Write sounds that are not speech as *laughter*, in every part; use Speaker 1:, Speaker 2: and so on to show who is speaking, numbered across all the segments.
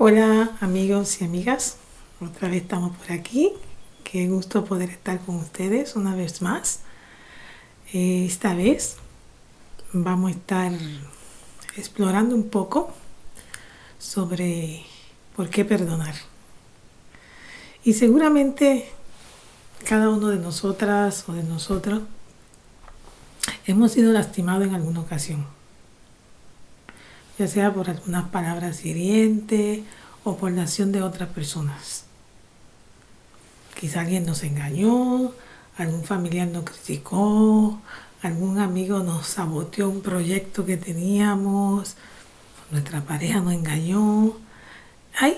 Speaker 1: Hola amigos y amigas, otra vez estamos por aquí. Qué gusto poder estar con ustedes una vez más. Esta vez vamos a estar explorando un poco sobre por qué perdonar. Y seguramente cada uno de nosotras o de nosotros hemos sido lastimados en alguna ocasión, ya sea por algunas palabras hirientes o por la acción de otras personas. Quizá alguien nos engañó, algún familiar nos criticó, algún amigo nos saboteó un proyecto que teníamos, nuestra pareja nos engañó. Hay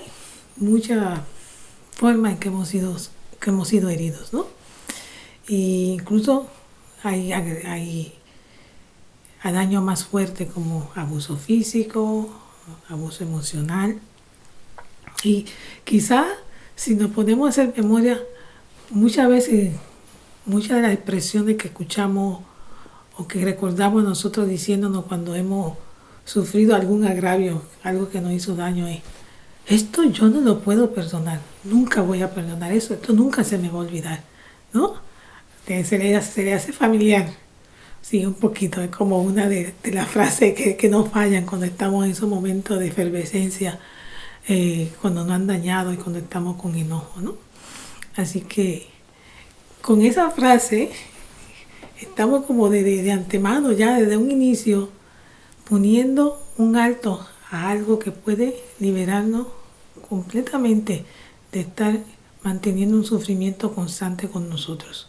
Speaker 1: muchas formas en que hemos sido, que hemos sido heridos, ¿no? E incluso hay, hay a daño más fuerte como abuso físico, abuso emocional. Y quizá si nos podemos hacer memoria, muchas veces, muchas de las expresiones que escuchamos o que recordamos nosotros diciéndonos cuando hemos sufrido algún agravio, algo que nos hizo daño, es, esto yo no lo puedo perdonar, nunca voy a perdonar eso, esto nunca se me va a olvidar, ¿no? Se le, se le hace familiar Sí, un poquito, es como una de, las frases que, que no fallan cuando estamos en esos momentos de efervescencia, eh, cuando nos han dañado y cuando estamos con enojo, ¿no? Así que con esa frase estamos como de, de, antemano, ya desde un inicio, poniendo un alto a algo que puede liberarnos completamente de estar manteniendo un sufrimiento constante con nosotros.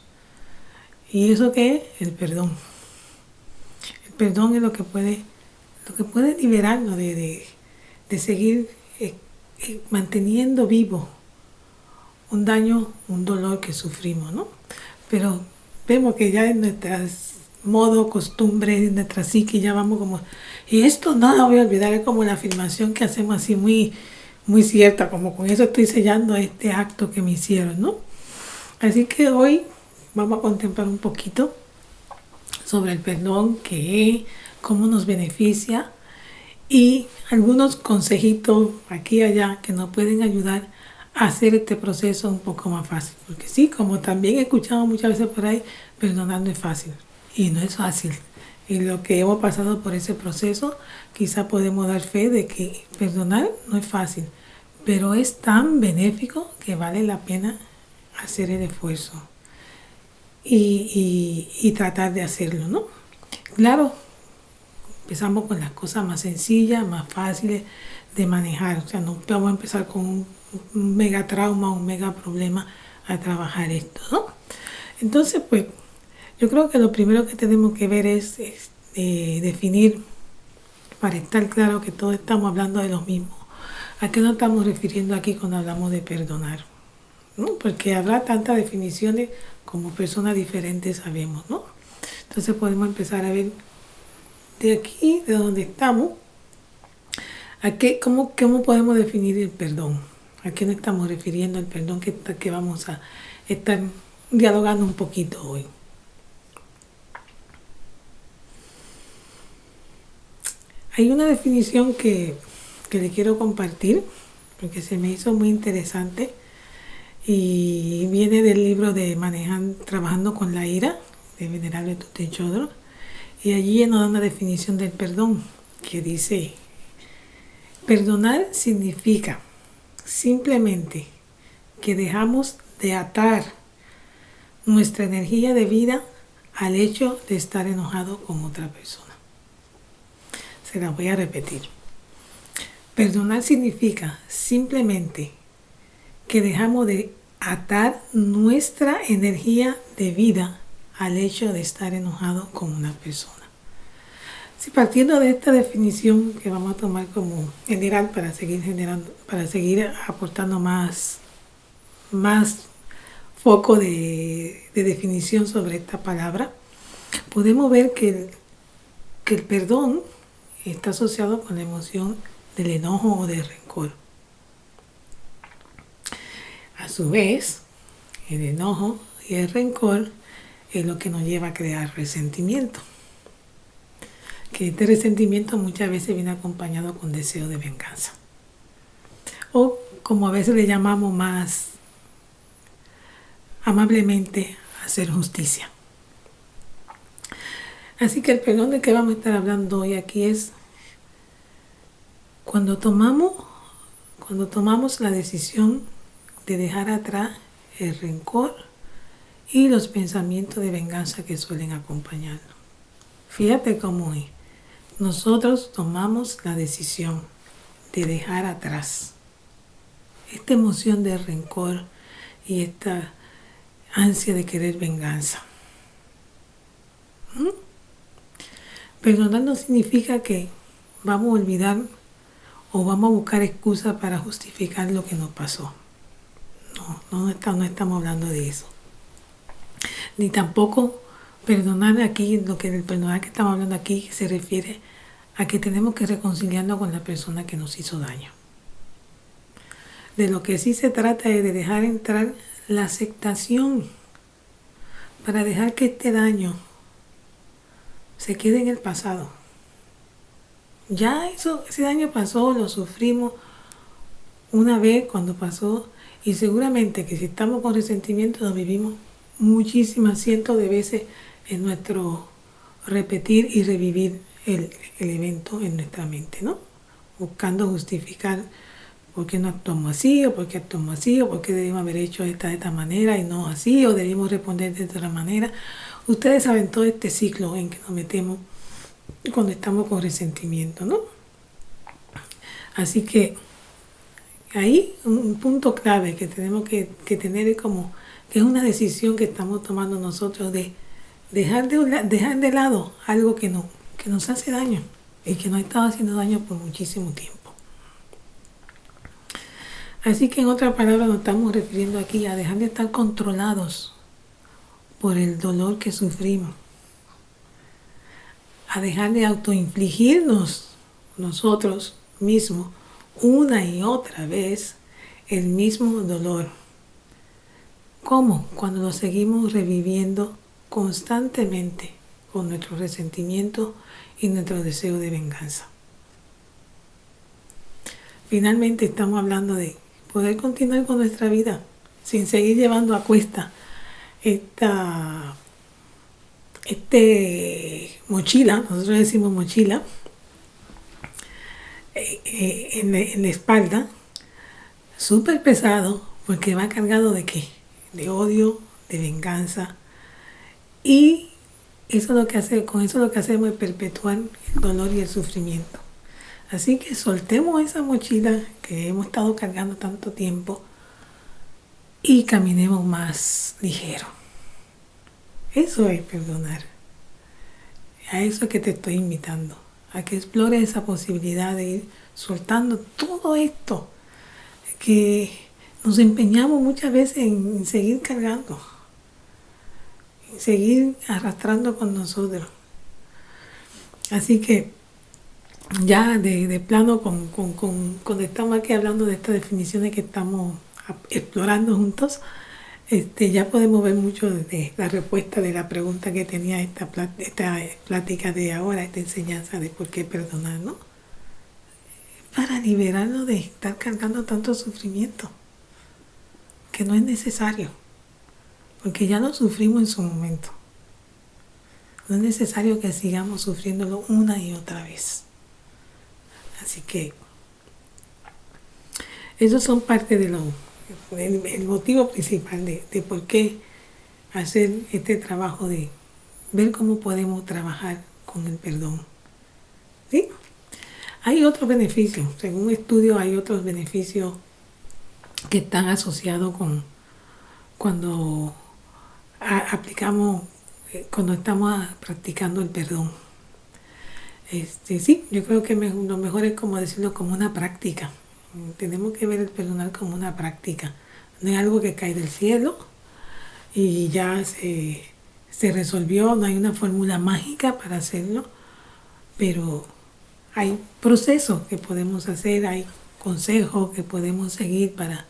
Speaker 1: ¿Y eso qué es? El perdón perdón es lo que puede, lo que puede liberarnos de, seguir eh, eh, manteniendo vivo un daño, un dolor que sufrimos, ¿no? Pero vemos que ya en nuestras modo, costumbre, en nuestra psique ya vamos como, y esto no lo voy a olvidar, es como la afirmación que hacemos así muy, muy cierta, como con eso estoy sellando este acto que me hicieron, ¿no? Así que hoy vamos a contemplar un poquito sobre el perdón, qué es, cómo nos beneficia y algunos consejitos aquí y allá que nos pueden ayudar a hacer este proceso un poco más fácil. Porque sí, como también he escuchado muchas veces por ahí, perdonar no es fácil. Y no es fácil. Y lo que hemos pasado por ese proceso, quizá podemos dar fe de que perdonar no es fácil. Pero es tan benéfico que vale la pena hacer el esfuerzo y, tratar de hacerlo, ¿no? Claro, empezamos con las cosas más sencillas, más fáciles de manejar. O sea, no vamos a empezar con un, mega trauma, un mega problema a trabajar esto, ¿no? Entonces, pues, yo creo que lo primero que tenemos que ver es, eh, definir, para estar claro que todos estamos hablando de lo mismo. ¿A qué nos estamos refiriendo aquí cuando hablamos de perdonar? Porque habrá tantas definiciones como personas diferentes sabemos, ¿no? Entonces podemos empezar a ver de aquí, de donde estamos, a qué, cómo, cómo podemos definir el perdón. ¿A qué nos estamos refiriendo el perdón que, que vamos a estar dialogando un poquito hoy? Hay una definición que, que le quiero compartir porque se me hizo muy interesante y viene del libro de Manejando, Trabajando con la Ira, de Venerable Tute Chodro, y allí nos da una definición del perdón, que dice, perdonar significa simplemente que dejamos de atar nuestra energía de vida al hecho de estar enojado con otra persona. Se la voy a repetir. Perdonar significa simplemente que dejamos de atar nuestra energía de vida al hecho de estar enojado con una persona. Si partiendo de esta definición que vamos a tomar como general para seguir generando, para seguir aportando más, más foco de, definición sobre esta palabra, podemos ver que que el perdón está asociado con la emoción del enojo o del rencor. A su vez, el enojo y el rencor es lo que nos lleva a crear resentimiento. Que este resentimiento muchas veces viene acompañado con deseo de venganza. como a veces le llamamos más amablemente, hacer justicia. Así que el perdón de que vamos a estar hablando hoy aquí es cuando tomamos, cuando tomamos la decisión de dejar atrás el rencor y los pensamientos de venganza que suelen acompañarnos. Fíjate cómo es. Nosotros tomamos la decisión de dejar atrás esta emoción de rencor y esta ansia de querer venganza. ¿Mm? Perdonar no significa que vamos a olvidar o vamos a buscar excusas para justificar lo que nos pasó. No, no, no estamos hablando de eso. Ni tampoco perdonar aquí, lo que el perdonar que estamos hablando aquí se refiere a que tenemos que reconciliarnos con la persona que nos hizo daño. De lo que sí se trata es de dejar entrar la aceptación para dejar que este daño se quede en el pasado. Ya eso, ese daño pasó, lo sufrimos una vez cuando pasó y seguramente que si estamos con resentimiento lo vivimos muchísimas cientos de veces en nuestro repetir y revivir el, evento en nuestra mente, ¿no? Buscando justificar por qué no actuamos así, o por qué actuamos así, o por qué debimos haber hecho esta de esta manera y no así, o debimos responder de otra manera. Ustedes saben todo este ciclo en que nos metemos cuando estamos con resentimiento, ¿no? Así que ahí un punto clave que tenemos que, tener es como que es una decisión que estamos tomando nosotros de dejar de, dejar de lado algo que, no, que nos hace daño y que nos ha estado haciendo daño por muchísimo tiempo. Así que en otra palabra nos estamos refiriendo aquí a dejar de estar controlados por el dolor que sufrimos, a dejar de autoinfligirnos nosotros mismos una y otra vez el mismo dolor. ¿Cómo? Cuando lo seguimos reviviendo constantemente con nuestro resentimiento y nuestro deseo de venganza. Finalmente estamos hablando de poder continuar con nuestra vida sin seguir llevando a cuesta esta este mochila, nosotros decimos mochila, en, en, la espalda, súper pesado, porque va cargado de qué? De odio, de venganza, y eso lo que hace, con eso lo que hacemos es perpetuar el dolor y el sufrimiento. Así que soltemos esa mochila que hemos estado cargando tanto tiempo y caminemos más ligero. Eso es perdonar. A eso es que te estoy invitando, a que explores esa posibilidad de ir soltando todo esto que nos empeñamos muchas veces en seguir cargando seguir arrastrando con nosotros. Así que ya de, plano, cuando estamos aquí hablando de estas definiciones que estamos explorando juntos, este, ya podemos ver mucho de la respuesta de la pregunta que tenía esta, esta plática de ahora, esta enseñanza de por qué perdonar, ¿no? Para liberarnos de estar cargando tanto sufrimiento, que no es necesario porque ya lo sufrimos en su momento. No es necesario que sigamos sufriéndolo una y otra vez. Así que esos son parte de lo, el, motivo principal de, de por qué hacer este trabajo de ver cómo podemos trabajar con el perdón. ¿Sí? Hay otros beneficios, según estudio hay otros beneficios que están asociados con cuando aplicamos eh, cuando estamos practicando el perdón. Este, sí, yo creo que lo mejor es como decirlo como una práctica. Tenemos que ver el perdonar como una práctica. No es algo que cae del cielo y ya se, se resolvió, no hay una fórmula mágica para hacerlo, pero hay procesos que podemos hacer, hay consejos que podemos seguir para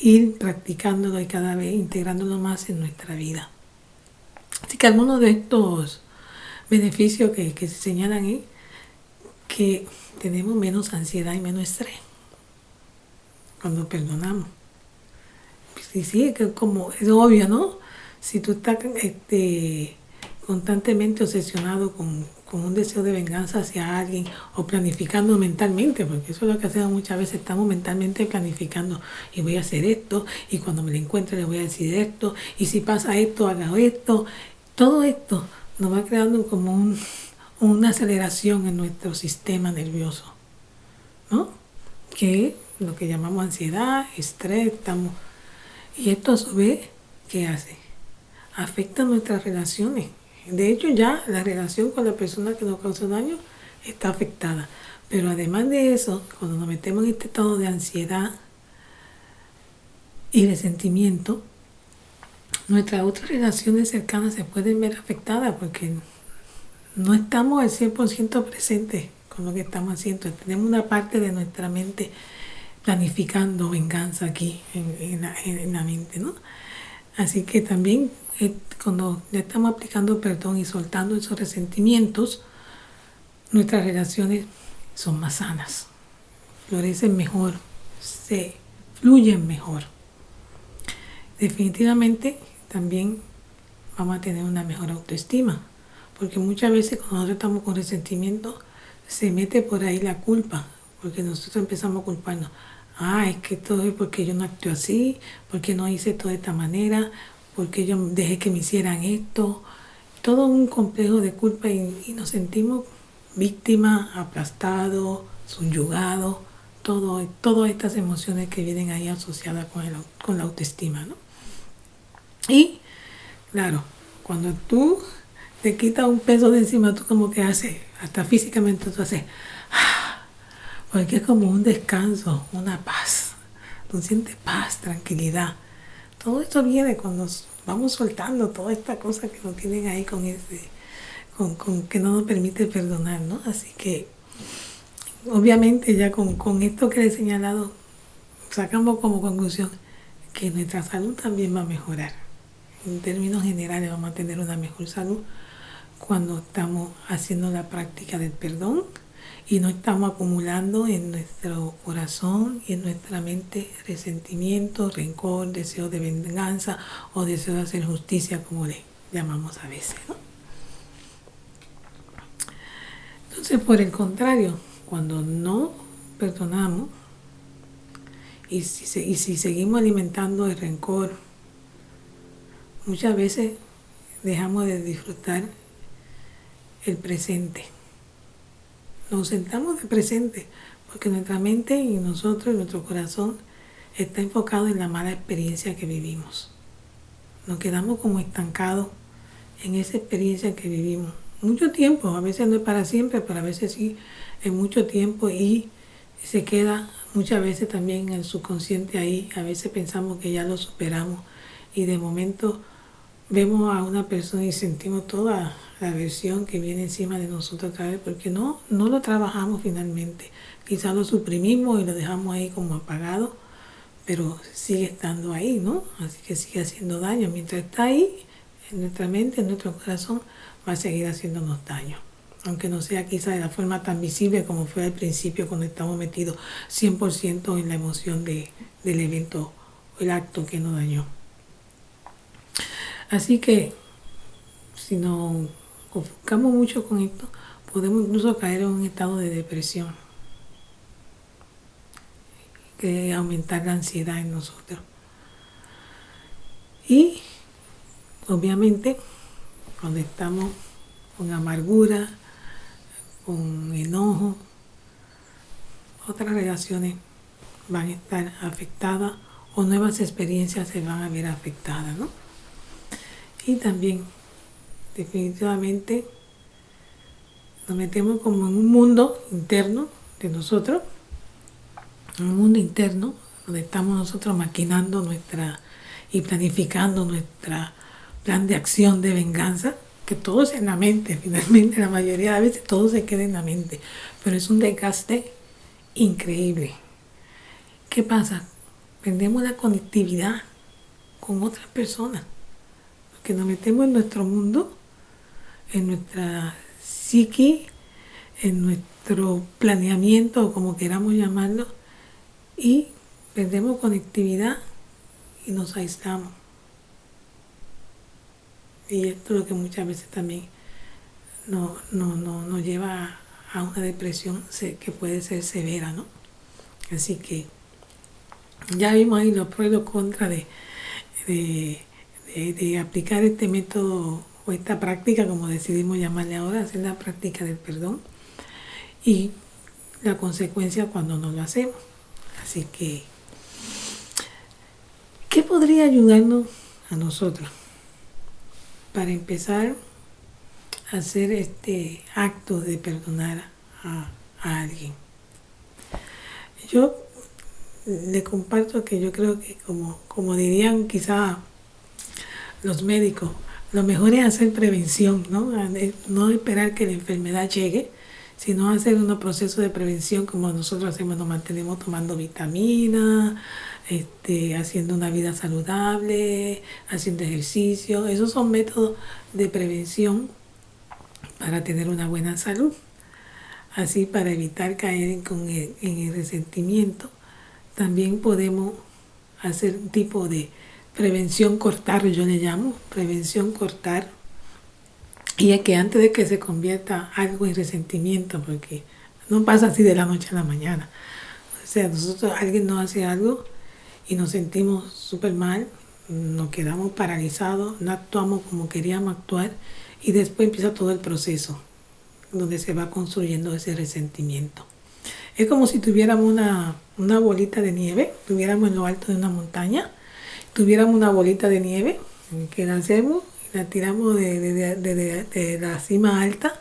Speaker 1: ir practicándolo y cada vez integrándolo más en nuestra vida. Así que algunos de estos beneficios que, se señalan es que tenemos menos ansiedad y menos estrés. cuando perdonamos. Sí, sí, que como es obvio, ¿no? Si tú estás este, constantemente obsesionado con, con un deseo de venganza hacia alguien o planificando mentalmente, porque eso es lo que hacemos muchas veces, estamos mentalmente planificando y voy a hacer esto y cuando me lo encuentre le voy a decir esto y si pasa esto, haga esto. Todo esto nos va creando como una aceleración en nuestro sistema nervioso, ¿no? Que lo que llamamos ansiedad, estrés, estamos... Y esto a su vez, ¿qué hace? Afecta nuestras relaciones de hecho, ya la relación con la persona que nos causó daño está afectada. Pero además de eso, cuando nos metemos en este estado de ansiedad y resentimiento, nuestras otras relaciones cercanas se pueden ver afectadas porque no estamos al 100% presentes con lo que estamos haciendo. Tenemos una parte de nuestra mente planificando venganza aquí en, la, en la mente, ¿no? Así que también eh, cuando ya estamos aplicando perdón y soltando esos resentimientos, nuestras relaciones son más sanas, florecen mejor, se fluyen mejor. Definitivamente también vamos a tener una mejor autoestima, porque muchas veces cuando nosotros estamos con resentimiento, se mete por ahí la culpa, porque nosotros empezamos a culparnos ah, es que todo es porque yo no actué así, porque no hice todo de esta manera, porque yo dejé que me hicieran esto. Todo un complejo de culpa y, nos sentimos víctimas, aplastados, subyugados, todo, todas estas emociones que vienen ahí asociadas con, con la autoestima. ¿no? Y, claro, cuando tú te quitas un peso de encima, tú como que haces, hasta físicamente tú haces, *sighs* porque es como un descanso, una paz. Tú sientes paz, tranquilidad. Todo esto viene cuando vamos soltando toda esta cosa que nos tienen ahí con ese, con, que no nos permite perdonar, ¿no? Así que, obviamente, ya con, con esto que les he señalado, sacamos como conclusión que nuestra salud también va a mejorar. En términos generales, vamos a tener una mejor salud cuando estamos haciendo la práctica del perdón y no estamos acumulando en nuestro corazón y en nuestra mente resentimiento, rencor, deseo de venganza o deseo de hacer justicia, como le llamamos a veces. Entonces, por el contrario, cuando no perdonamos y si, y si seguimos alimentando el rencor, muchas veces dejamos de disfrutar el presente nos sentamos de presente, porque nuestra mente y nosotros, nuestro corazón, está enfocado en la mala experiencia que vivimos. Nos quedamos como estancados en esa experiencia que vivimos. Mucho tiempo, a veces no es para siempre, pero a veces sí, es mucho tiempo y se queda muchas veces también en el subconsciente ahí. A veces pensamos que ya lo superamos y de momento vemos a una persona y sentimos toda la versión que viene encima de nosotros otra vez, porque no, no lo trabajamos finalmente. Quizás lo suprimimos y lo dejamos ahí como apagado, pero sigue estando ahí, ¿no? Así que sigue haciendo daño. Mientras está ahí, en nuestra mente, en nuestro corazón, va a seguir haciéndonos daño. Aunque no sea quizá de la forma tan visible como fue al principio cuando estamos metidos 100% en la emoción de, del evento o el acto que nos dañó. Así que si nos ofuscamos mucho con esto, podemos incluso caer en un estado de depresión, que aumentar la ansiedad en nosotros. Y obviamente cuando estamos con amargura, con enojo, otras relaciones van a estar afectadas o nuevas experiencias se van a ver afectadas, ¿no? Y también, definitivamente, nos metemos como en un mundo interno de nosotros, un mundo interno donde estamos nosotros maquinando nuestra y planificando nuestra plan de acción de venganza, que todo es en la mente, *laughs* finalmente la mayoría de veces todo se queda en la mente, pero es un desgaste increíble. ¿Qué pasa? Perdemos la conectividad con otras personas que nos metemos en nuestro mundo, en nuestra psique, en nuestro planeamiento o como queramos llamarlo, y perdemos conectividad y nos aislamos. Y esto es lo que muchas veces también nos, no, lleva a una depresión que puede ser severa, ¿no? Así que ya vimos ahí los pros y los contras de, aplicar este método o esta práctica, como decidimos llamarle ahora, hacer la práctica del perdón y la consecuencia cuando no lo hacemos. Así que, ¿qué podría ayudarnos a nosotros? para empezar a hacer este acto de perdonar a, alguien. Yo le comparto que yo creo que como, como dirían quizá los médicos, lo mejor es hacer prevención, ¿no? No esperar que la enfermedad llegue, sino hacer unos procesos de prevención como nosotros hacemos, nos mantenemos tomando vitaminas, este, haciendo una vida saludable, haciendo ejercicio. Esos son métodos de prevención para tener una buena salud. Así, para evitar caer en, el, en el resentimiento, también podemos hacer un tipo de prevención cortar, yo le llamo prevención cortar. Y es que antes de que se convierta algo en resentimiento, porque no pasa así de la noche a la mañana. O sea, nosotros, alguien nos hace algo y nos sentimos súper mal, nos quedamos paralizados, no actuamos como queríamos actuar y después empieza todo el proceso donde se va construyendo ese resentimiento. Es como si tuviéramos una, bolita de nieve, tuviéramos en lo alto de una montaña, tuviéramos una bolita de nieve que la hacemos la tiramos de, de la cima alta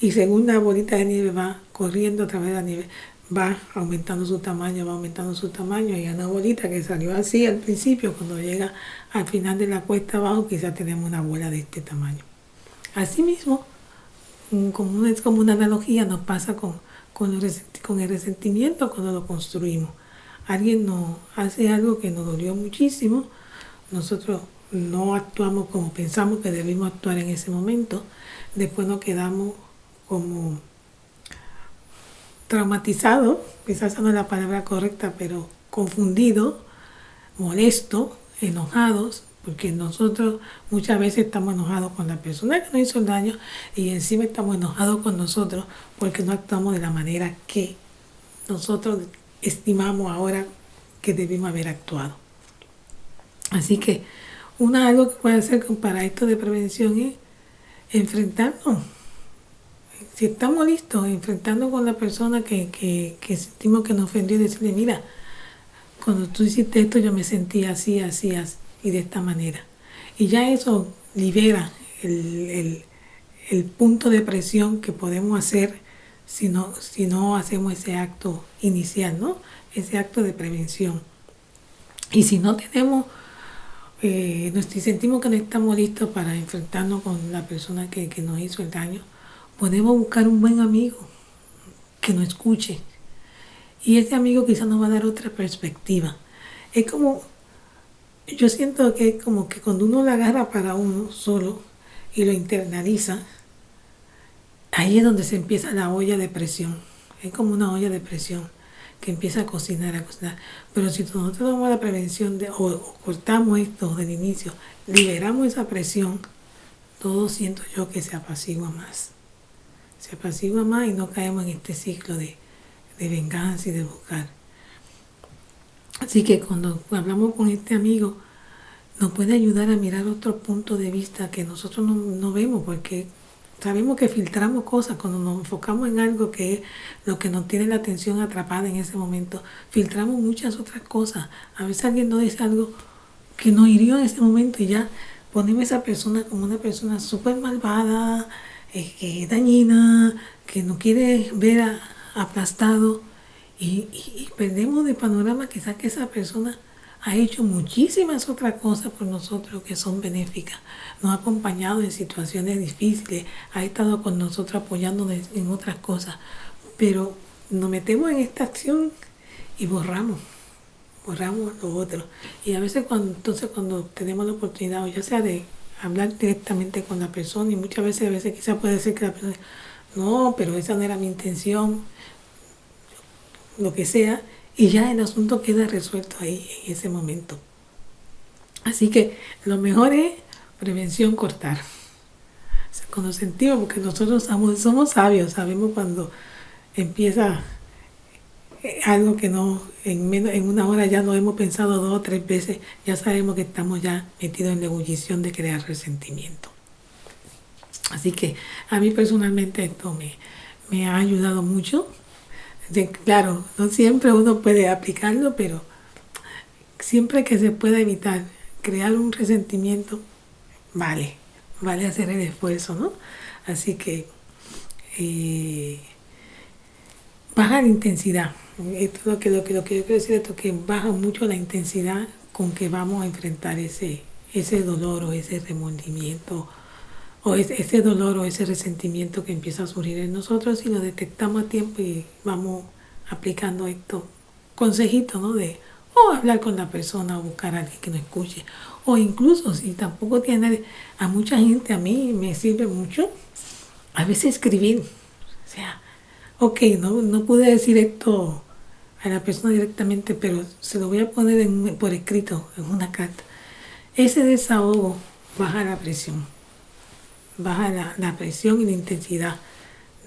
Speaker 1: y según la bolita de nieve va corriendo a través de la nieve, va aumentando su tamaño, va aumentando su tamaño. Y una bolita que salió así al principio, cuando llega al final de la cuesta abajo, quizás tenemos una bola de este tamaño. Asimismo, como es como una analogía, nos pasa con, con, el, con el resentimiento cuando lo construimos. Alguien nos hace algo que nos dolió muchísimo, nosotros no actuamos como pensamos que debimos actuar en ese momento, después nos quedamos como traumatizado, quizás no es la palabra correcta, pero confundido, molesto, enojados, porque nosotros muchas veces estamos enojados con la persona que nos hizo el daño y encima estamos enojados con nosotros porque no actuamos de la manera que nosotros estimamos ahora que debimos haber actuado. Así que una algo que puede hacer para esto de prevención es enfrentarnos si estamos listos enfrentando con la persona que, que, sentimos que nos ofendió y decirle, mira, cuando tú hiciste esto yo me sentí así, así, así y de esta manera. Y ya eso libera el, punto de presión que podemos hacer si no, si no hacemos ese acto inicial, ¿no? Ese acto de prevención. Y si no tenemos, eh, si sentimos que no estamos listos para enfrentarnos con la persona que, que nos hizo el daño, podemos buscar un buen amigo que nos escuche. Y ese amigo quizás nos va a dar otra perspectiva. Es como, yo siento que es como que cuando uno la agarra para uno solo y lo internaliza, ahí es donde se empieza la olla de presión. Es como una olla de presión que empieza a cocinar, a cocinar. Pero si nosotros tomamos la prevención de, o, cortamos esto del inicio, liberamos esa presión, todo siento yo que se apacigua más se apacigua más y no caemos en este ciclo de, venganza y de buscar. Así que cuando hablamos con este amigo, nos puede ayudar a mirar otro punto de vista que nosotros no, vemos, porque sabemos que filtramos cosas cuando nos enfocamos en algo que es lo que nos tiene la atención atrapada en ese momento. Filtramos muchas otras cosas. A veces alguien nos dice algo que nos hirió en ese momento y ya ponemos a esa persona como una persona súper malvada, que es dañina, que no quiere ver aplastado y, perdemos de panorama quizás que esa persona ha hecho muchísimas otras cosas por nosotros que son benéficas. Nos ha acompañado en situaciones difíciles, ha estado con nosotros apoyándonos en otras cosas, pero nos metemos en esta acción y borramos, borramos lo otro. Y a veces cuando, entonces cuando tenemos la oportunidad, ya sea de hablar directamente con la persona y muchas veces, a veces quizás puede ser que la persona, no, pero esa no era mi intención, lo que sea, y ya el asunto queda resuelto ahí en ese momento. Así que lo mejor es prevención cortar. O sea, cuando sentimos, porque nosotros somos, somos sabios, sabemos cuando empieza eh, algo que no, en, menos, en una hora ya no hemos pensado dos o tres veces, ya sabemos que estamos ya metidos en la ebullición de crear resentimiento. Así que a mí personalmente esto me, me ha ayudado mucho. Claro, no siempre uno puede aplicarlo, pero siempre que se pueda evitar crear un resentimiento, vale, vale hacer el esfuerzo, ¿no? Así que eh, baja la intensidad. Esto es lo que, lo, que, lo que yo quiero decir, esto que baja mucho la intensidad con que vamos a enfrentar ese, ese dolor o ese remordimiento o ese, dolor o ese resentimiento que empieza a surgir en nosotros y lo detectamos a tiempo y vamos aplicando esto, consejito, ¿no? De o hablar con la persona o buscar a alguien que nos escuche o incluso si tampoco tiene a mucha gente, a mí me sirve mucho a veces escribir, o sea, ok, no, no pude decir esto a la persona directamente, pero se lo voy a poner por escrito en una carta. Ese desahogo baja la presión baja la, presión y la intensidad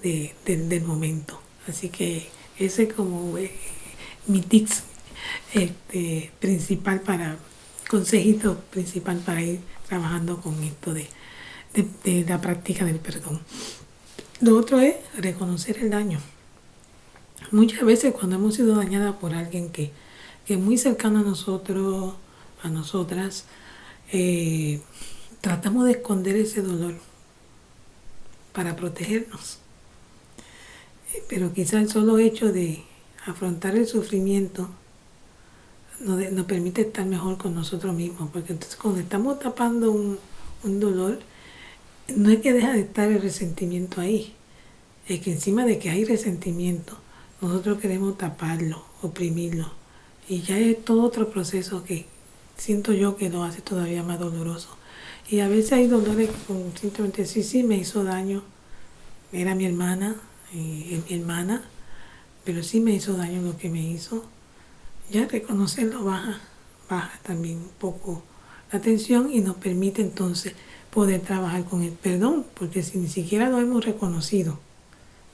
Speaker 1: del momento. Así que ese es como eh, mi tips este, principal para, consejito principal para ir trabajando con esto de, la práctica del perdón. Lo otro es reconocer el daño. Muchas veces cuando hemos sido dañadas por alguien que, es muy cercano a nosotros, a nosotras, eh, tratamos de esconder ese dolor para protegernos. Eh, pero quizá el solo hecho de afrontar el sufrimiento nos, permite estar mejor con nosotros mismos, porque entonces cuando estamos tapando un, dolor, no es que deja de estar el resentimiento ahí, es que encima de que hay resentimiento, nosotros queremos taparlo, oprimirlo, y ya es todo otro proceso que siento yo que lo hace todavía más doloroso. Y a veces hay dolores que simplemente sí, sí, me hizo daño. Era mi hermana, eh, mi hermana, pero sí me hizo daño lo que me hizo. Ya reconocerlo baja, baja también un poco la tensión y nos permite entonces poder trabajar con el perdón, porque si ni siquiera lo hemos reconocido,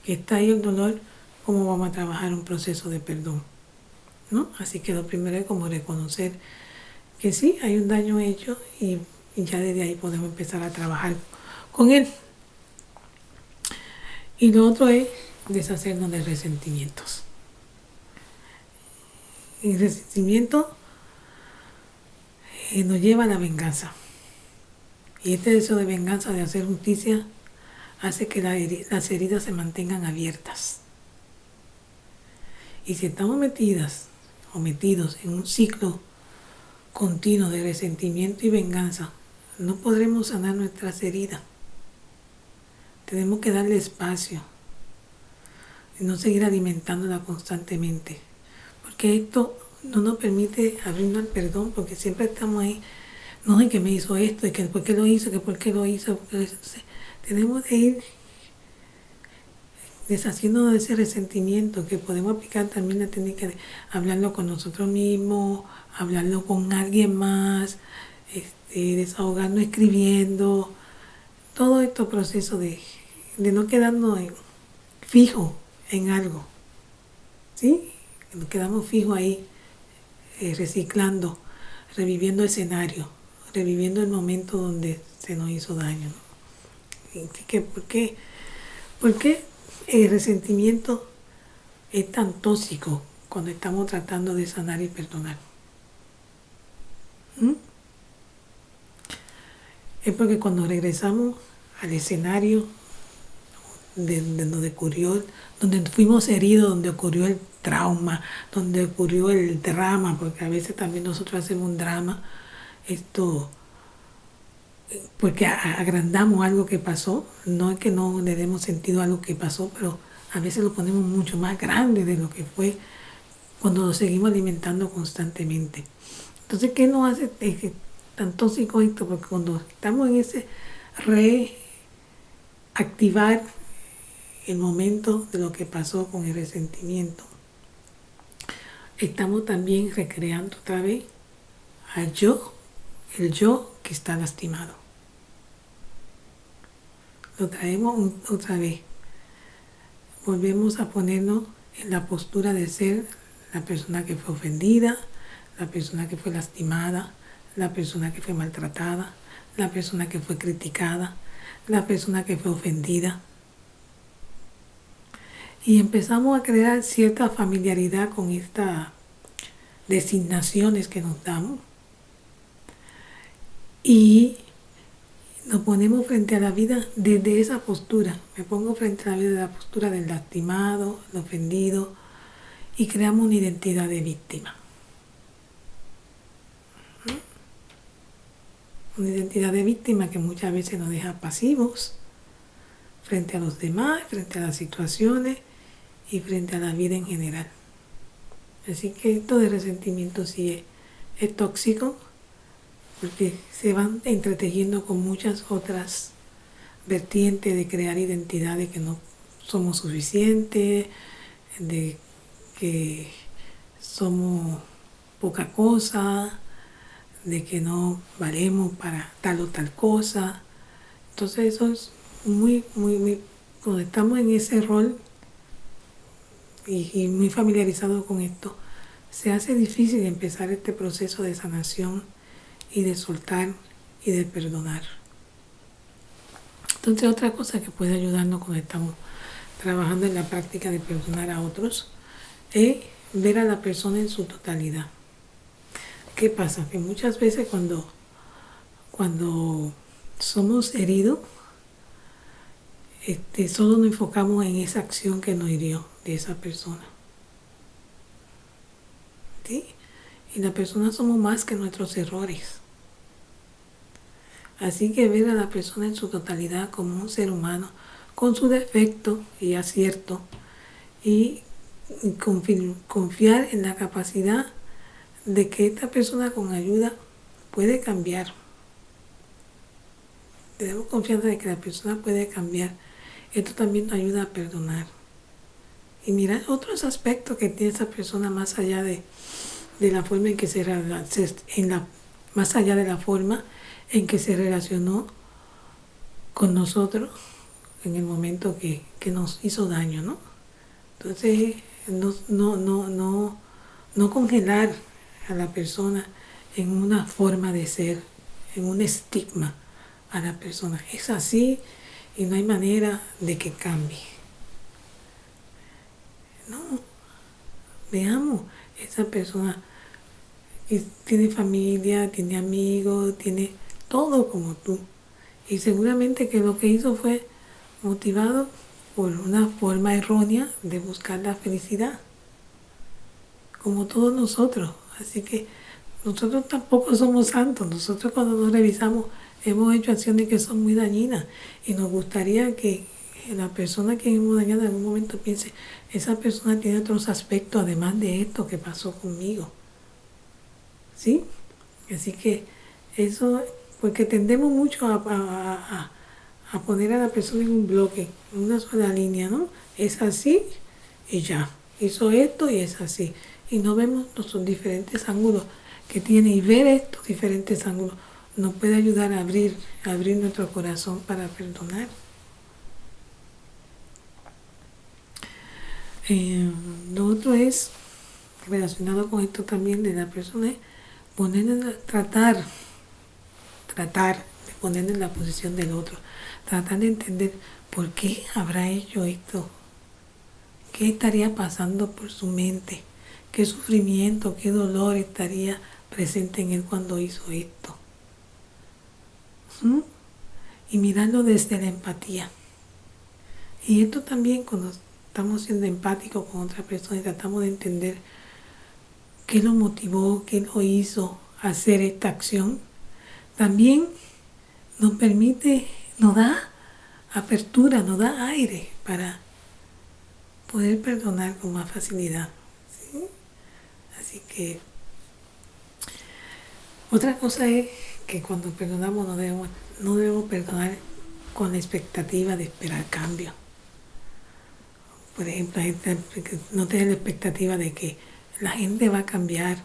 Speaker 1: que está ahí el dolor, ¿cómo vamos a trabajar un proceso de perdón? ¿No? Así que lo primero es como reconocer que sí, hay un daño hecho y y ya desde ahí podemos empezar a trabajar con él. Y lo otro es deshacernos de resentimientos. El resentimiento eh, nos lleva a la venganza. Y este deseo de venganza, de hacer justicia, hace que las heridas se mantengan abiertas. Y si estamos metidas o metidos en un ciclo continuo de resentimiento y venganza, no podremos sanar nuestras heridas. Tenemos que darle espacio y no seguir alimentándola constantemente. Porque esto no nos permite abrirnos al perdón, porque siempre estamos ahí. No es que me hizo esto, y que por qué lo hizo, que por qué lo hizo. tenemos que ir deshaciéndonos de ese resentimiento que podemos aplicar también la técnica de hablarlo con nosotros mismos, hablarlo con alguien más, este, desahogando, escribiendo, todo este proceso de, no quedarnos fijo en algo, ¿sí? Nos quedamos fijos ahí, eh, reciclando, reviviendo escenario, reviviendo el momento donde se nos hizo daño. ¿Por qué? ¿Por qué el resentimiento es tan tóxico cuando estamos tratando de sanar y perdonar? ¿Mm? Es porque cuando regresamos al escenario de, donde ocurrió, donde fuimos heridos, donde ocurrió el trauma, donde ocurrió el drama, porque a veces también nosotros hacemos un drama, esto, porque agrandamos algo que pasó, no es que no le demos sentido a algo que pasó, pero a veces lo ponemos mucho más grande de lo que fue cuando lo seguimos alimentando constantemente. Entonces, ¿qué nos hace? Tan tóxico esto, porque cuando estamos en ese reactivar el momento de lo que pasó con el resentimiento, estamos también recreando otra vez al yo, el yo que está lastimado. Lo traemos otra vez. Volvemos a ponernos en la postura de ser la persona que fue ofendida, la persona que fue lastimada, la persona que fue maltratada, la persona que fue criticada, la persona que fue ofendida. Y empezamos a crear cierta familiaridad con estas designaciones que nos damos. Y nos ponemos frente a la vida desde esa postura. Me pongo frente a la vida de la postura del lastimado, el ofendido, y creamos una identidad de víctima. Una identidad de víctima que muchas veces nos deja pasivos frente a los demás, frente a las situaciones y frente a la vida en general. Así que esto de resentimiento sí es, tóxico porque se van entretejiendo con muchas otras vertientes de crear identidades que no somos suficientes, de que somos poca cosa, de que no valemos para tal o tal cosa. Entonces eso es muy, muy, muy, cuando estamos en ese rol y, muy familiarizado con esto, se hace difícil empezar este proceso de sanación y de soltar y de perdonar. Entonces otra cosa que puede ayudarnos cuando estamos trabajando en la práctica de perdonar a otros es ver a la persona en su totalidad. ¿Qué pasa? Que muchas veces cuando, cuando somos heridos, este, solo nos enfocamos en esa acción que nos hirió de esa persona. ¿Sí? Y la persona somos más que nuestros errores. Así que ver a la persona en su totalidad como un ser humano, con su defecto y acierto, y confiar en la capacidad de que esta persona con ayuda puede cambiar. Tenemos confianza de que la persona puede cambiar. Esto también nos ayuda a perdonar. Y mirar otros aspectos que tiene esa persona más allá de, la forma en que se, en más allá de la forma en que se relacionó con nosotros en el momento que, que nos hizo daño, ¿no? Entonces, no, no, no, no, no congelar a la persona en una forma de ser, en un estigma a la persona. Es así y no hay manera de que cambie. No, veamos, esa persona tiene familia, tiene amigos, tiene todo como tú. Y seguramente que lo que hizo fue motivado por una forma errónea de buscar la felicidad, como todos nosotros. Así que nosotros tampoco somos santos. Nosotros cuando nos revisamos hemos hecho acciones que son muy dañinas y nos gustaría que la persona que hemos dañado en algún momento piense, esa persona tiene otros aspectos además de esto que pasó conmigo. ¿Sí? Así que eso, porque tendemos mucho a, a poner a la persona en un bloque, en una sola línea, ¿no? Es así y ya. Hizo esto y es así y no vemos los diferentes ángulos que tiene y ver estos diferentes ángulos nos puede ayudar a abrir, abrir nuestro corazón para perdonar. Eh, lo otro es relacionado con esto también de la persona es poner tratar, tratar de poner en la posición del otro, tratar de entender por qué habrá hecho esto, qué estaría pasando por su mente qué sufrimiento, qué dolor estaría presente en él cuando hizo esto. ¿Mm? Y mirarlo desde la empatía. Y esto también cuando estamos siendo empáticos con otra persona y tratamos de entender qué lo motivó, qué lo hizo hacer esta acción, también nos permite, nos da apertura, nos da aire para poder perdonar con más facilidad. Así que otra cosa es que cuando perdonamos no debemos, no debemos perdonar con la expectativa de esperar cambio. Por ejemplo, no tener la expectativa de que la gente va a cambiar.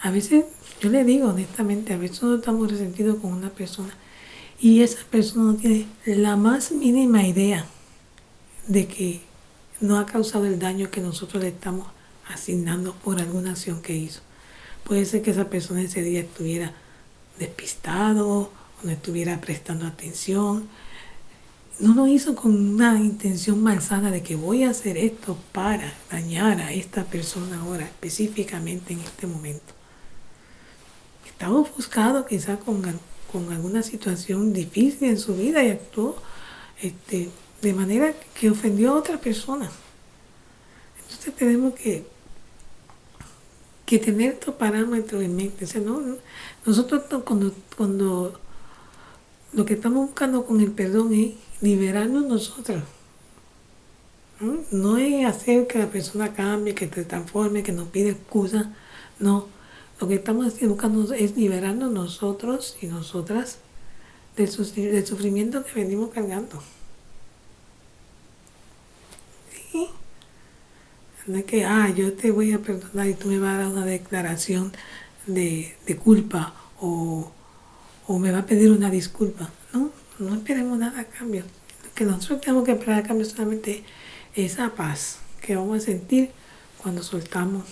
Speaker 1: A veces, yo le digo honestamente, a veces no estamos resentidos con una persona y esa persona no tiene la más mínima idea de que no ha causado el daño que nosotros le estamos asignando por alguna acción que hizo. Puede ser que esa persona ese día estuviera despistado o no estuviera prestando atención. No lo hizo con una intención malsana de que voy a hacer esto para dañar a esta persona ahora, específicamente en este momento. Estaba ofuscado quizá con, con alguna situación difícil en su vida y actuó este, de manera que ofendió a otra persona. Entonces tenemos que, que tener estos parámetros en mente. ¿no? nosotros cuando, cuando lo que estamos buscando con el perdón es liberarnos nosotros. ¿no? es hacer que la persona cambie, que te transforme, que nos pida excusa. No. Lo que estamos buscando es liberarnos nosotros y nosotras del, sufrimiento que venimos cargando. No es que, ah, yo te voy a perdonar y tú me vas a dar una declaración de, culpa o, me va a pedir una disculpa. No, no esperemos nada a cambio. Lo que nosotros tenemos que esperar a cambio solamente esa paz que vamos a sentir cuando soltamos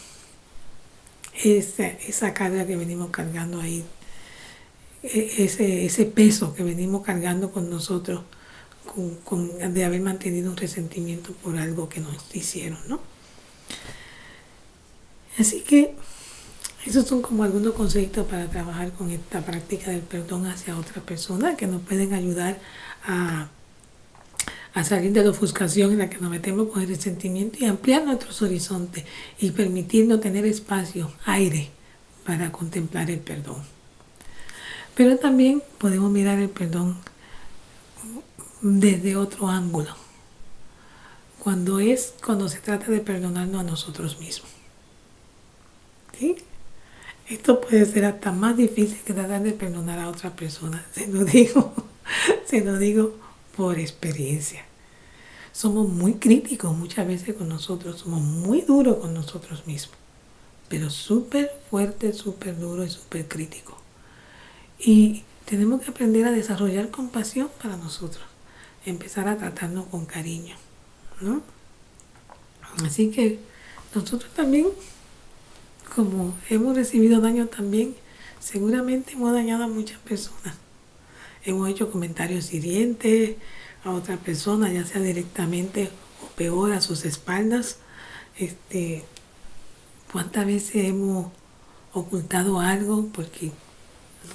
Speaker 1: esa, esa carga que venimos cargando ahí, e, ese, ese peso que venimos cargando con nosotros, con, de haber mantenido un resentimiento por algo que nos hicieron, ¿no? Así que esos son como algunos conceptos para trabajar con esta práctica del perdón hacia otra persona que nos pueden ayudar a, salir de la ofuscación en la que nos metemos con el resentimiento y ampliar nuestros horizontes y permitirnos tener espacio, aire para contemplar el perdón. Pero también podemos mirar el perdón desde otro ángulo, cuando es cuando se trata de perdonarnos a nosotros mismos. Esto puede ser hasta más difícil que tratar de perdonar a otra persona. *laughs* Se lo digo, se lo digo por experiencia. Somos muy críticos muchas veces con nosotros, somos muy duros con nosotros mismos, pero súper fuerte, súper duro y súper crítico. Y tenemos que aprender a desarrollar compasión para nosotros, empezar a tratarnos con cariño, ¿no? Así que nosotros también como hemos recibido daño también, seguramente hemos dañado a muchas personas. Hemos hecho comentarios hirientes a otra persona, ya sea directamente o peor a sus espaldas. Este, ¿Cuántas veces hemos ocultado algo porque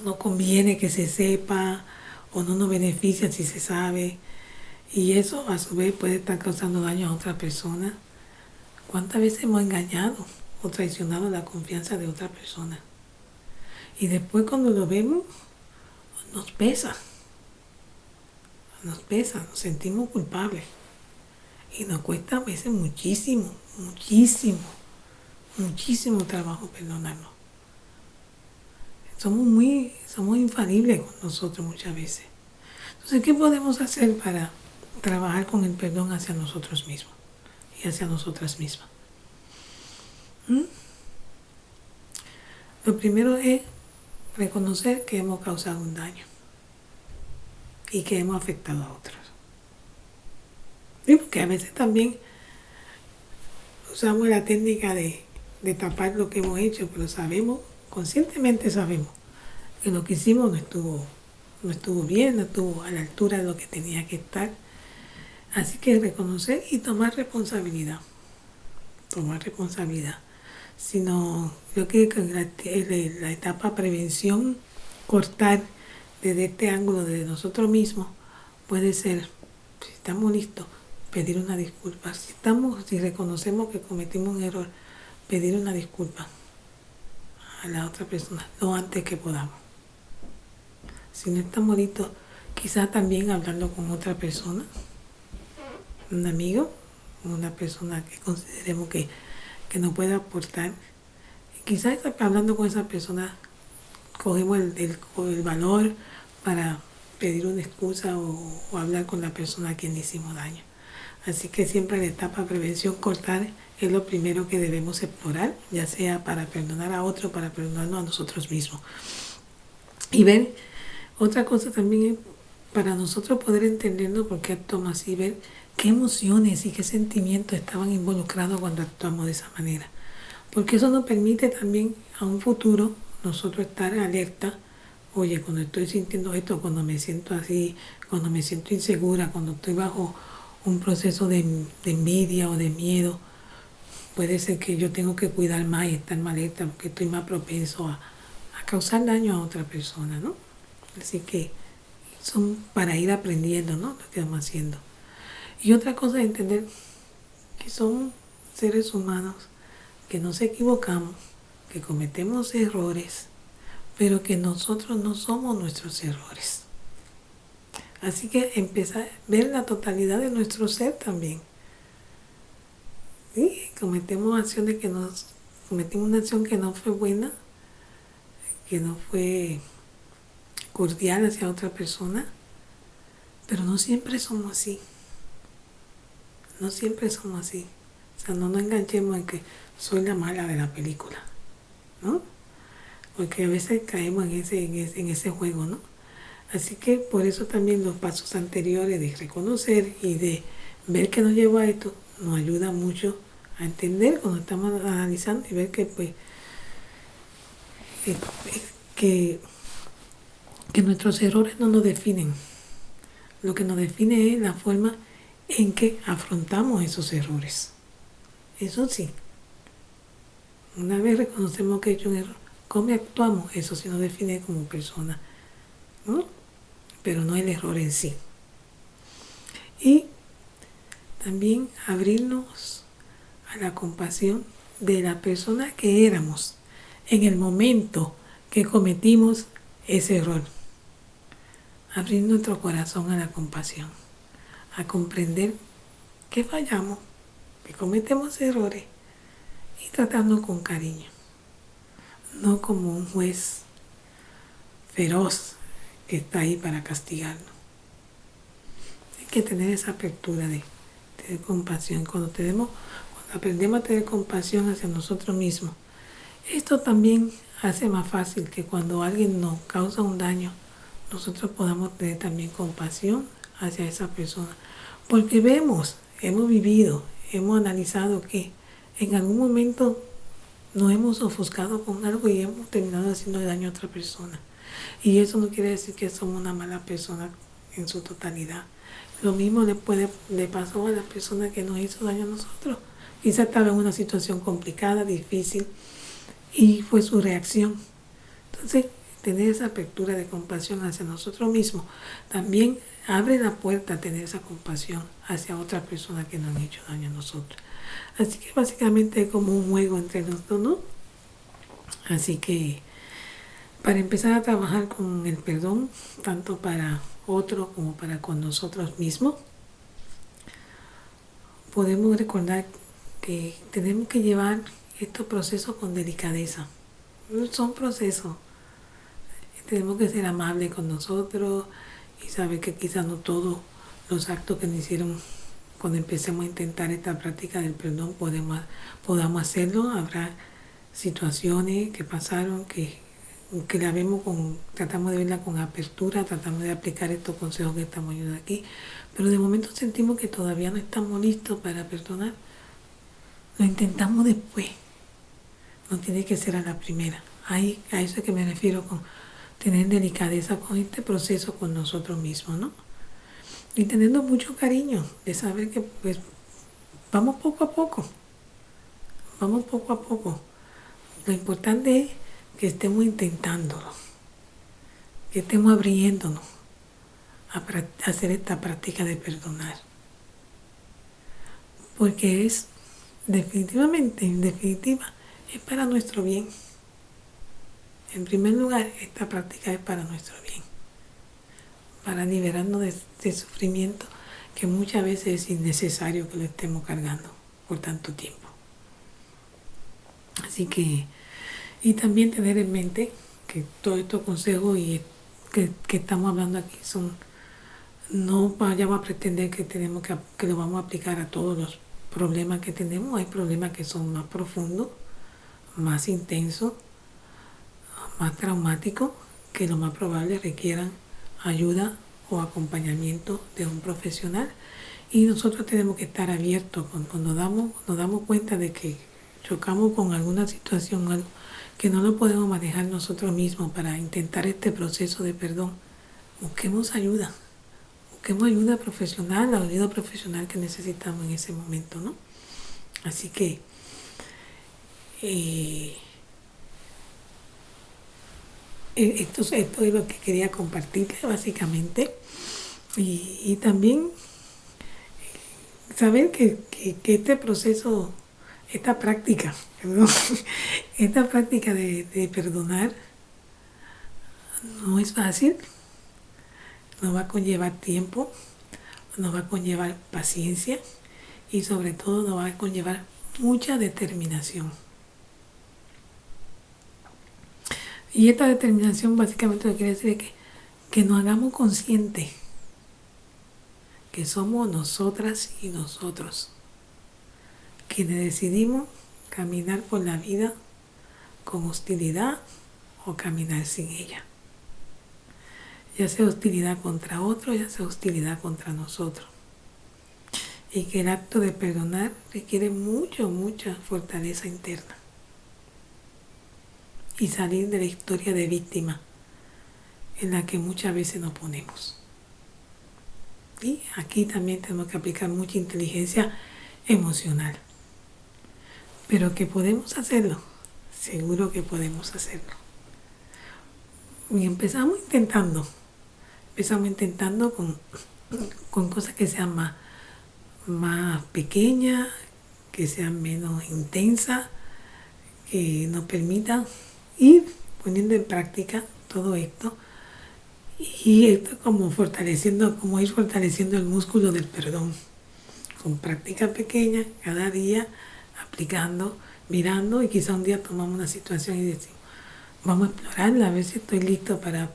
Speaker 1: no conviene que se sepa o no nos beneficia si se sabe? Y eso a su vez puede estar causando daño a otra persona. ¿Cuántas veces hemos engañado? O traicionado la confianza de otra persona. Y después cuando lo vemos, nos pesa. Nos pesa, nos sentimos culpables. Y nos cuesta a veces muchísimo, muchísimo, muchísimo trabajo perdonarnos. Somos muy, somos infalibles con nosotros muchas veces. Entonces, ¿qué podemos hacer para trabajar con el perdón hacia nosotros mismos y hacia nosotras mismas? ¿Mm? Lo primero es reconocer que hemos causado un daño y que hemos afectado a otros. ¿Sí? Porque a veces también usamos la técnica de, de tapar lo que hemos hecho, pero sabemos, conscientemente sabemos, que lo que hicimos no estuvo, no estuvo bien, no estuvo a la altura de lo que tenía que estar. Así que reconocer y tomar responsabilidad. Tomar responsabilidad sino yo creo que la, la etapa prevención, cortar desde este ángulo de nosotros mismos, puede ser, si estamos listos, pedir una disculpa. Si estamos, si reconocemos que cometimos un error, pedir una disculpa a la otra persona lo antes que podamos. Si no estamos listos, quizás también hablando con otra persona, un amigo, una persona que consideremos que que nos pueda aportar. Quizás hablando con esa persona cogemos el, valor para pedir una excusa o, hablar con la persona a quien le hicimos daño. Así que siempre la etapa prevención cortar es lo primero que debemos explorar, ya sea para perdonar a otro, para perdonarnos a nosotros mismos. Y ver, otra cosa también es para nosotros poder entendernos por qué actuamos así, ver qué emociones y qué sentimientos estaban involucrados cuando actuamos de esa manera. Porque eso nos permite también a un futuro nosotros estar alerta, oye, cuando estoy sintiendo esto, cuando me siento así, cuando me siento insegura, cuando estoy bajo un proceso de, envidia o de miedo, puede ser que yo tengo que cuidar más y estar más alerta porque estoy más propenso a, causar daño a otra persona, ¿no? Así que son para ir aprendiendo, ¿no? Lo que vamos haciendo. Y otra cosa es entender que son seres humanos, que nos equivocamos, que cometemos errores, pero que nosotros no somos nuestros errores. Así que empezar a ver la totalidad de nuestro ser también. Cometemos acciones que nos, cometimos una acción que no fue buena, que no fue cordial hacia otra persona, pero no siempre somos así. No siempre somos así. O sea, no nos enganchemos en que soy la mala de la película, ¿no? Porque a veces caemos en ese, en ese, ese juego, ¿no? Así que por eso también los pasos anteriores de reconocer y de ver que nos llevó a esto nos ayuda mucho a entender cuando estamos analizando y ver que pues que que nuestros errores no nos definen. Lo que nos define es la forma en que afrontamos esos errores. Eso sí. Una vez reconocemos que he hecho un error, ¿cómo actuamos? Eso sí nos define como persona. Pero no el error en sí. Y también abrirnos a la compasión de la persona que éramos en el momento que cometimos ese error abrir nuestro corazón a la compasión, a comprender que fallamos, que cometemos errores y tratarnos con cariño, no como un juez feroz que está ahí para castigarnos. Hay que tener esa apertura de tener compasión. Cuando, tenemos, cuando aprendemos a tener compasión hacia nosotros mismos, esto también hace más fácil que cuando alguien nos causa un daño, nosotros podamos tener también compasión hacia esa persona. Porque vemos, hemos vivido, hemos analizado que en algún momento nos hemos ofuscado con algo y hemos terminado haciendo daño a otra persona. Y eso no quiere decir que somos una mala persona en su totalidad. Lo mismo le, puede, le pasó a la persona que nos hizo daño a nosotros. Quizá estaba en una situación complicada, difícil, y fue su reacción. Entonces, tener esa apertura de compasión hacia nosotros mismos, también abre la puerta a tener esa compasión hacia otras personas que nos han hecho daño a nosotros. Así que básicamente es como un juego entre nosotros, ¿no? Así que para empezar a trabajar con el perdón, tanto para otro como para con nosotros mismos, podemos recordar que tenemos que llevar estos procesos con delicadeza. Son procesos tenemos que ser amables con nosotros y saber que quizás no todos los actos que nos hicieron cuando empecemos a intentar esta práctica del perdón podemos, podamos hacerlo. Habrá situaciones que pasaron que, que la vemos con, tratamos de verla con apertura, tratamos de aplicar estos consejos que estamos ayudando aquí, pero de momento sentimos que todavía no estamos listos para perdonar. Lo intentamos después. No tiene que ser a la primera. Ahí, a eso es que me refiero con tener delicadeza con este proceso con nosotros mismos, ¿no? Y teniendo mucho cariño de saber que pues vamos poco a poco, vamos poco a poco. Lo importante es que estemos intentándolo, que estemos abriéndonos a hacer esta práctica de perdonar. Porque es definitivamente, en definitiva, es para nuestro bien. En primer lugar, esta práctica es para nuestro bien, para liberarnos de este sufrimiento que muchas veces es innecesario que lo estemos cargando por tanto tiempo. Así que, y también tener en mente que todos estos consejos y que, que estamos hablando aquí son no vayamos a pretender que tenemos que, que lo vamos a aplicar a todos los problemas que tenemos. Hay problemas que son más profundos, más intensos, más traumáticos, que lo más probable requieran ayuda o acompañamiento de un profesional. Y nosotros tenemos que estar abiertos cuando damos, nos damos cuenta de que chocamos con alguna situación, algo que no lo podemos manejar nosotros mismos para intentar este proceso de perdón. Busquemos ayuda busquemos ayuda profesional, la ayuda profesional que necesitamos en ese momento, ¿no? Así que eh, esto, esto, es lo que quería compartirle básicamente y, también saber que, este proceso, esta práctica, *laughs* esta práctica de perdonar no es fácil nos va a conllevar tiempo, nos va a conllevar paciencia y sobre todo nos va a conllevar mucha determinación. Y esta determinación básicamente lo que quiere decir es que, que nos hagamos conscientes que somos nosotras y nosotros quienes decidimos caminar por la vida con hostilidad o caminar sin ella ya sea hostilidad contra otro, ya sea hostilidad contra nosotros. Y que el acto de perdonar requiere mucho, mucha fortaleza interna. Y salir de la historia de víctima en la que muchas veces nos ponemos. Y aquí también tenemos que aplicar mucha inteligencia emocional. Pero que podemos hacerlo, seguro que podemos hacerlo. Y empezamos intentando empezamos intentando con, con cosas que sean más, más pequeñas, que sean menos intensas, que nos permitan ir poniendo en práctica todo esto. Y esto como fortaleciendo, como ir fortaleciendo el músculo del perdón. Con práctica pequeña, cada día, aplicando, mirando y quizá un día tomamos una situación y decimos, vamos a explorarla, a ver si estoy listo para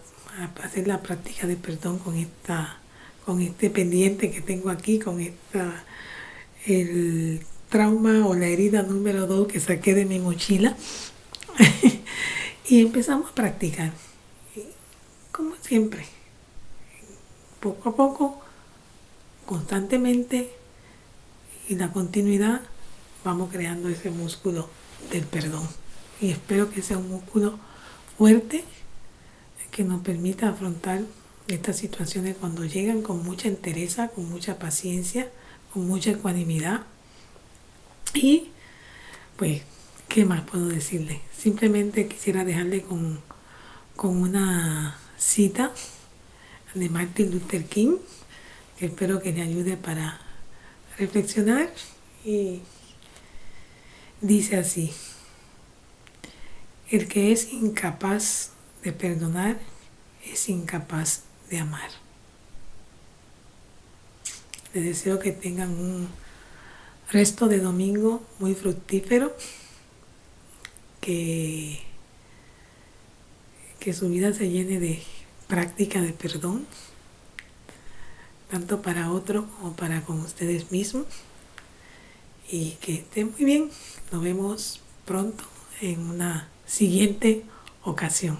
Speaker 1: hacer la práctica de perdón con esta con este pendiente que tengo aquí, con esta el trauma o la herida número 2 que saqué de mi mochila. *laughs* y empezamos a practicar. Como siempre, poco a poco, constantemente y la continuidad, vamos creando ese músculo del perdón. Y espero que sea un músculo fuerte que nos permita afrontar estas situaciones cuando llegan con mucha entereza, con mucha paciencia, con mucha ecuanimidad. Y pues, ¿qué más puedo decirle? Simplemente quisiera dejarle con, con una cita de Martin Luther King, que espero que le ayude para reflexionar y dice así, el que es incapaz de perdonar es incapaz de amar. Les deseo que tengan un resto de domingo muy fructífero, que, que su vida se llene de práctica de perdón, tanto para otro como para con ustedes mismos, y que estén muy bien. Nos vemos pronto en una siguiente ocasión.